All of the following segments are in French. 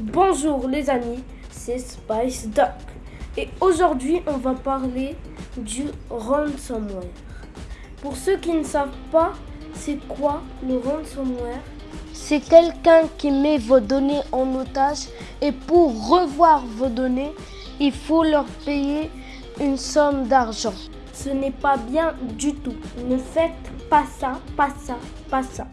Bonjour les amis, c'est Spice Duck et aujourd'hui on va parler du ransomware. Pour ceux qui ne savent pas, c'est quoi le ransomware? C'est quelqu'un qui met vos données en otage et pour revoir vos données, il faut leur payer une somme d'argent. Ce n'est pas bien du tout. Ne faites pas ça, pas ça, pas ça.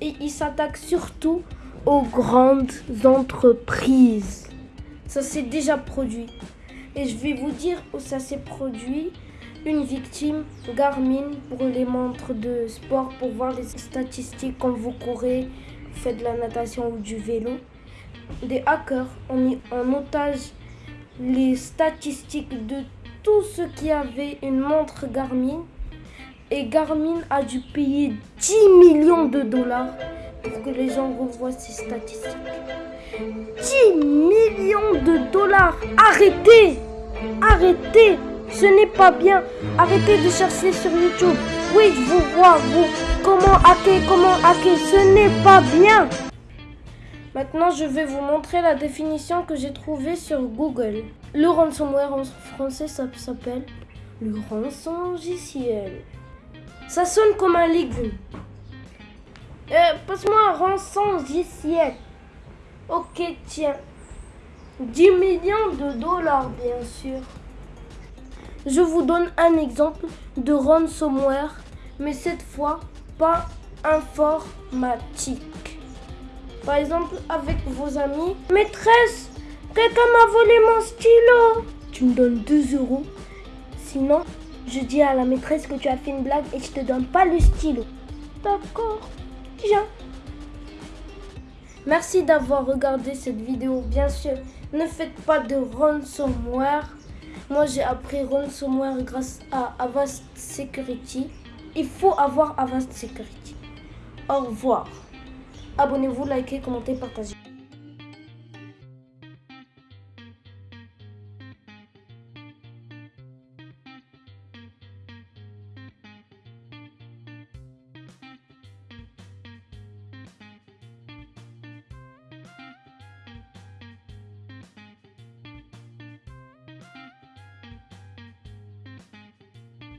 Et il s'attaque surtout aux grandes entreprises. Ça s'est déjà produit. Et je vais vous dire où ça s'est produit. Une victime, Garmin, pour les montres de sport, pour voir les statistiques quand vous courez, faites de la natation ou du vélo. Des hackers ont mis en otage les statistiques de tous ceux qui avaient une montre Garmin. Et Garmin a dû payer 10 millions de dollars pour que les gens revoient ces statistiques. 10 millions de dollars Arrêtez Arrêtez Ce n'est pas bien. Arrêtez de chercher sur YouTube. Oui, je vous vois, vous. Comment hacker, comment hacker. Ce n'est pas bien. Maintenant, je vais vous montrer la définition que j'ai trouvée sur Google. Le ransomware en français, ça s'appelle le rançon Ça sonne comme un légume. Euh, passe-moi un rançon logiciel. Ok, tiens. 10 millions de dollars, bien sûr. Je vous donne un exemple de ransomware, mais cette fois pas informatique. Par exemple, avec vos amis. Maîtresse, quelqu'un m'a volé mon stylo. Tu me donnes 2 euros. Sinon, je dis à la maîtresse que tu as fait une blague et je te donne pas le stylo. D'accord. Merci d'avoir regardé cette vidéo. Bien sûr, ne faites pas de ransomware. Moi, j'ai appris ransomware grâce à Avast Security. Il faut avoir Avast Security. Au revoir. Abonnez-vous, likez, commentez, partagez.